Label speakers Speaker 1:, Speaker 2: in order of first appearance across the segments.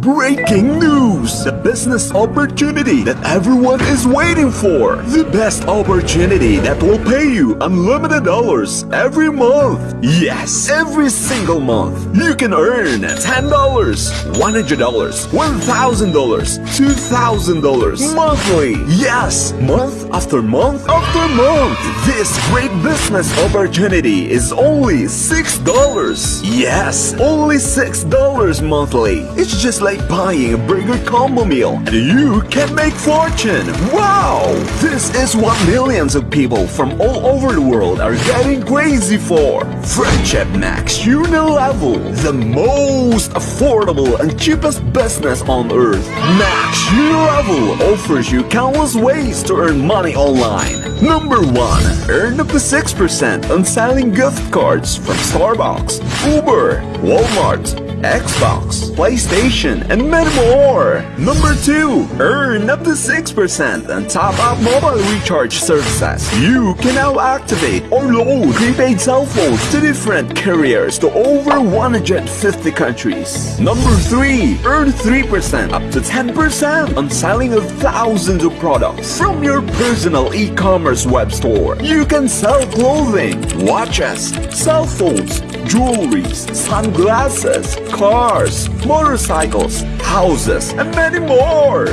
Speaker 1: Breaking news! The business opportunity that everyone is waiting for. The best opportunity that will pay you unlimited dollars every month. Yes, every single month. You can earn $10, $100, $1,000, $2,000 monthly. Yes, month after month after month. This great business opportunity is only $6. Yes, only $6 monthly. It's just like buying a burger combo meal and you can make fortune. Wow! This is what millions of people from all over the world are getting crazy for. Friendship Max Unilevel, the most affordable and cheapest business on earth. Max Unilevel offers you countless ways to earn money online. Number 1. Earn up to 6% on selling gift cards from Starbucks, Uber, Walmart, Xbox, PlayStation, and many more. Number 2. Earn up to 6% on top-up mobile recharge services. You can now activate or load prepaid cell phones to different carriers to over 150 countries. Number 3. Earn 3% up to 10% on selling of thousands of products from your personal e-commerce web store. You can sell clothing, watches, cell phones, jewelries, sunglasses, cars, motorcycles, houses, and many more.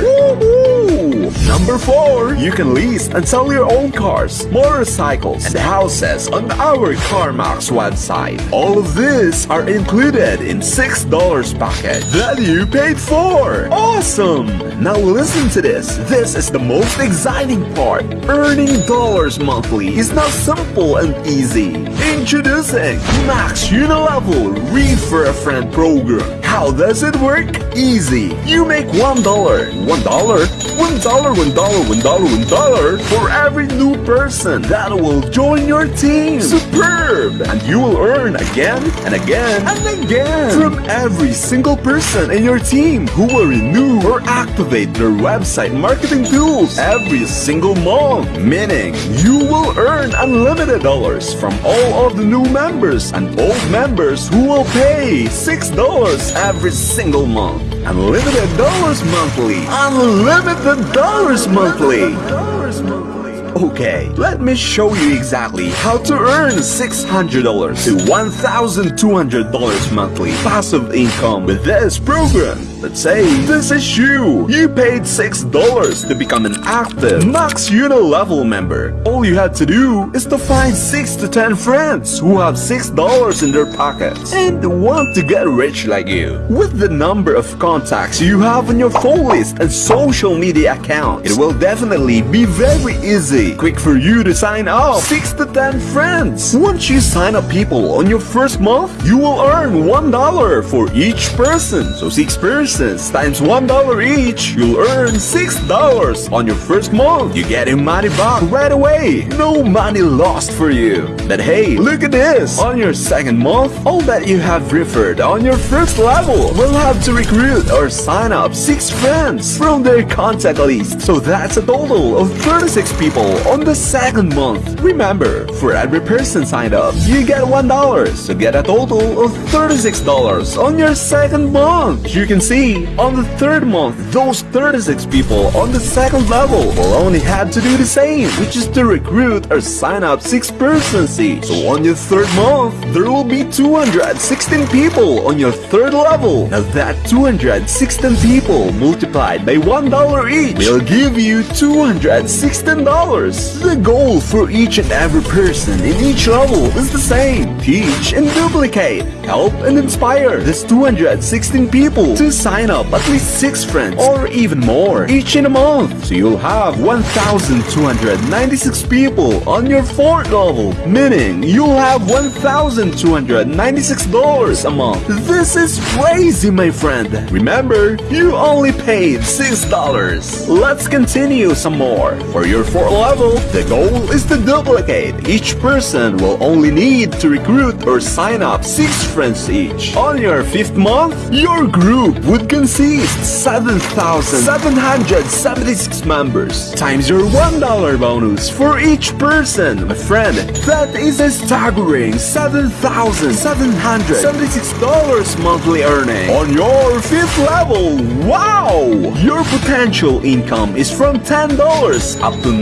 Speaker 1: Number 4. You can lease and sell your own cars, motorcycles, and houses on our CarMax website. All of these are included in $6 package that you paid for. Awesome! Now listen to this. This is the most exciting part. Earning dollars monthly is now simple and easy. Introducing Max Unilevel Refer a Friend program. How does it work? Easy. You make $1, $1, $1, $1, $1, $1, $1 for every new person that will join your team. Superb! And you will earn again and again and again from every single person in your team who will renew or activate their website marketing tools every single month. Meaning, you will earn unlimited dollars from all of the new members and old members who will pay $6 every single month. Unlimited dollars monthly. Unlimited dollars monthly. Okay, let me show you exactly how to earn $600 to $1,200 monthly passive income with this program. Let's say this is you. You paid $6 to become an active Max Unilevel member. All you had to do is to find 6 to 10 friends who have $6 in their pockets and want to get rich like you. With the number of contacts you have on your phone list and social media accounts, it will definitely be very easy, quick for you to sign up 6 to 10 friends. Once you sign up people on your first month, you will earn $1 for each person. So 6 persons times $1 each, you'll earn $6 on your first month. You get your money back right away. No money lost for you. But hey, look at this. On your second month, all that you have referred on your first level will have to recruit or sign up 6 friends from their contact list. So that's a total of 36 people on the second month. Remember, for every person signed up, you get $1. So get a total of $36 on your second month. You can see on the third month, those 36 people on the second level will only have to do the same, which is to recruit or sign up 6 persons each. So on your third month, there will be 216 people on your third level. Now that 216 people multiplied by $1 each will give you $216. The goal for each and every person in each level is the same. Teach and duplicate. Help and inspire these 216 people to sign up at least 6 friends or even more each in a month. So you'll have 1,296 people on your fourth level, meaning you'll have $1,296 a month. This is crazy, my friend. Remember, you only paid $6. Let's continue some more. For your fourth level, the goal is to duplicate. Each person will only need to recruit or sign up 6 friends each. On your 5th month, your group would consist 7,776 members times your $1 bonus for each person. My friend, that is a staggering $7,776 monthly earning. On your 5th level, wow! Your potential income is from $10 up to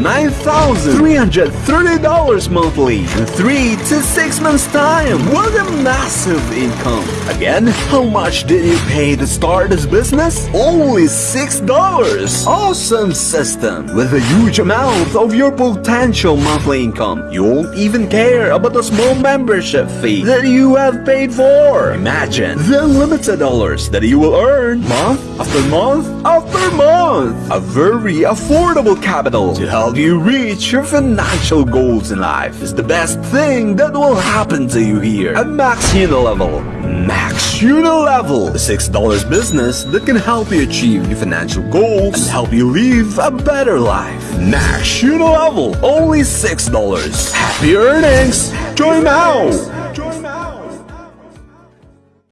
Speaker 1: $9,330 monthly in 3 to 6 months time. What a massive income. Again, how much did you pay to start this business? Only $6. Awesome system. With a huge amount of your potential monthly income, you won't even care about the small membership fee that you have paid for. Imagine the unlimited dollars that you will earn month after month after month. A very affordable capital to help you reach your financial goals in life is the best thing that will happen to you here at Max Unilevel. Max Unilevel, a $6 business that can help you achieve your financial goals and help you live a better life. Max Unilevel, only $6. Happy earnings! Join now!